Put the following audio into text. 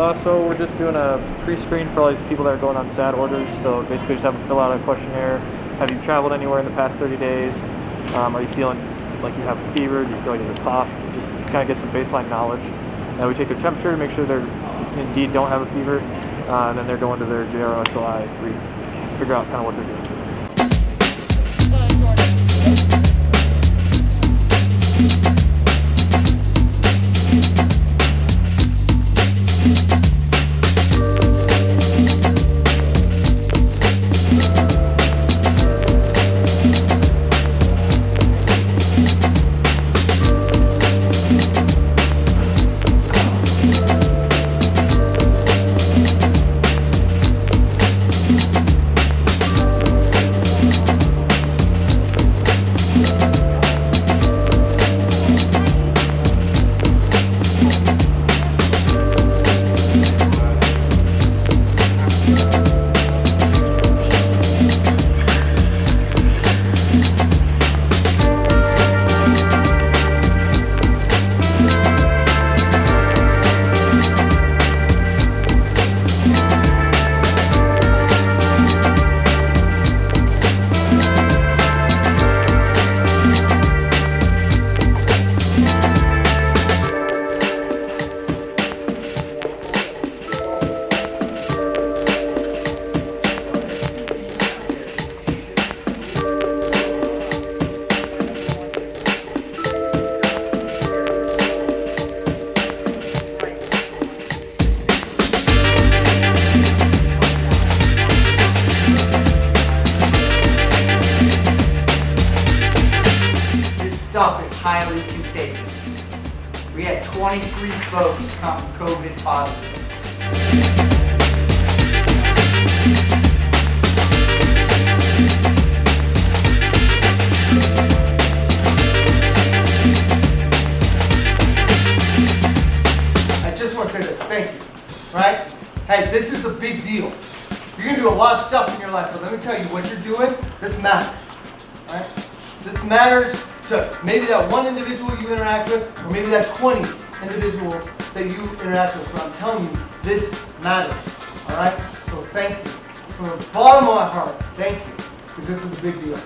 Uh, so we're just doing a pre-screen for all these people that are going on SAD orders. So basically, just have them fill out a questionnaire. Have you traveled anywhere in the past 30 days? Um, are you feeling like you have a fever? Do you feel like you have a cough? Just kind of get some baseline knowledge. And we take their temperature to make sure they're indeed don't have a fever. Uh, and then they're going to their JRSOI brief figure out kind of what they're doing. Stuff is highly contagious. We had 23 folks come COVID positive. I just want to say this, thank you, right? Hey, this is a big deal. You're gonna do a lot of stuff in your life, but let me tell you, what you're doing, this matters, right? This matters to maybe that one individual you interact with, or maybe that 20 individuals that you interact with. But I'm telling you, this matters, all right? So thank you. From the bottom of my heart, thank you, because this is a big deal.